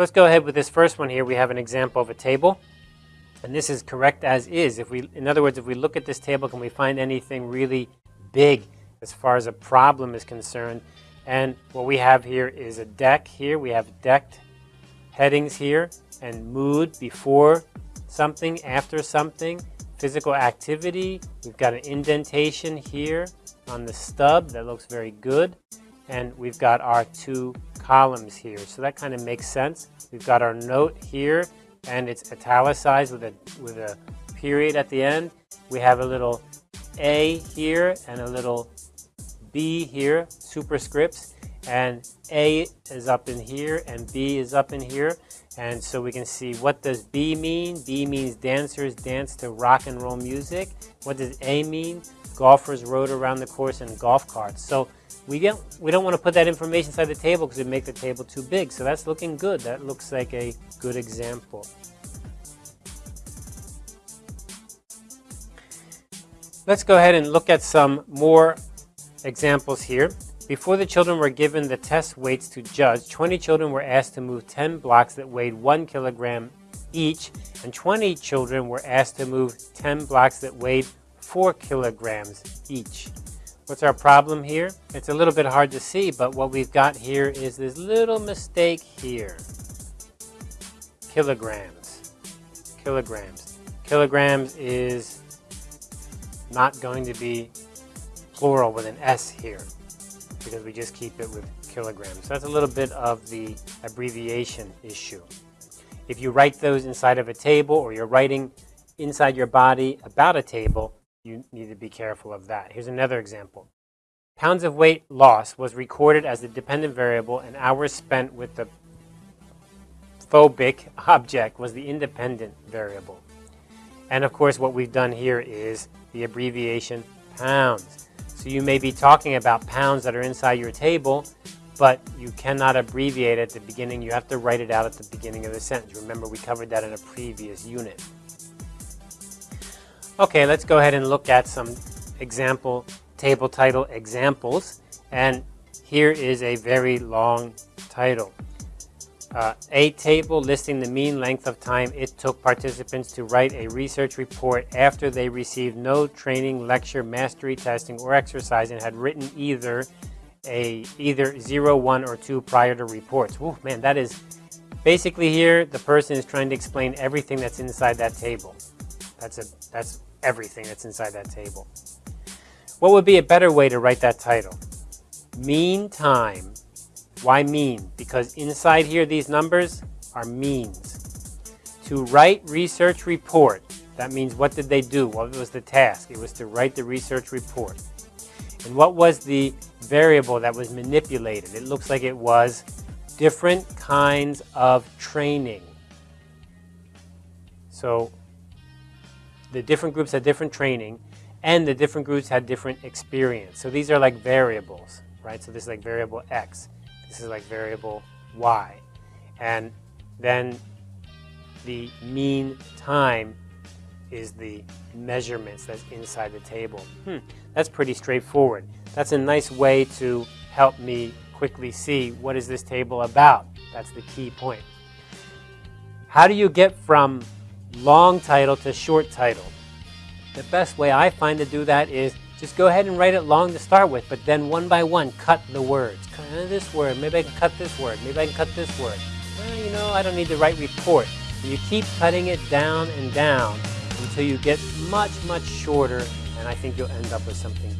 Let's go ahead with this first one here. We have an example of a table. And this is correct as is. If we, in other words, if we look at this table, can we find anything really big as far as a problem is concerned? And what we have here is a deck here. We have decked headings here and mood before something, after something, physical activity. We've got an indentation here on the stub that looks very good. And we've got our two columns here. So that kind of makes sense. We've got our note here and it's italicized with a, with a period at the end. We have a little A here and a little B here, superscripts, and A is up in here and B is up in here. And so we can see what does B mean? B means dancers dance to rock and roll music. What does A mean? Golfers rode around the course in golf carts. So we, get, we don't want to put that information inside the table because it would make the table too big. So that's looking good. That looks like a good example. Let's go ahead and look at some more examples here. Before the children were given the test weights to judge, 20 children were asked to move 10 blocks that weighed 1 kilogram each, and 20 children were asked to move 10 blocks that weighed 4 kilograms each. What's our problem here? It's a little bit hard to see, but what we've got here is this little mistake here. Kilograms. Kilograms. Kilograms is not going to be plural with an S here because we just keep it with kilograms. So that's a little bit of the abbreviation issue. If you write those inside of a table or you're writing inside your body about a table, you need to be careful of that. Here's another example. Pounds of weight loss was recorded as the dependent variable and hours spent with the phobic object was the independent variable. And of course what we've done here is the abbreviation pounds. So you may be talking about pounds that are inside your table, but you cannot abbreviate at the beginning. You have to write it out at the beginning of the sentence. Remember, we covered that in a previous unit. Okay, let's go ahead and look at some example table title examples. And here is a very long title. Uh, a table listing the mean length of time it took participants to write a research report after they received no training, lecture, mastery testing, or exercise and had written either a either 0, 1, or 2 prior to reports. Ooh, man, that is basically here the person is trying to explain everything that's inside that table. That's a that's everything that's inside that table. What would be a better way to write that title? Mean time. Why mean? Because inside here, these numbers are means. To write research report, that means what did they do? What was the task? It was to write the research report. And what was the variable that was manipulated? It looks like it was different kinds of training. So the different groups had different training and the different groups had different experience. So these are like variables, right? So this is like variable X. This is like variable Y. And then the mean time is the measurements that's inside the table. Hmm, that's pretty straightforward. That's a nice way to help me quickly see what is this table about. That's the key point. How do you get from long title to short title. The best way I find to do that is just go ahead and write it long to start with, but then one by one cut the words. Cut this word, maybe I can cut this word, maybe I can cut this word. Well, you know, I don't need to write report. You keep cutting it down and down until you get much, much shorter, and I think you'll end up with something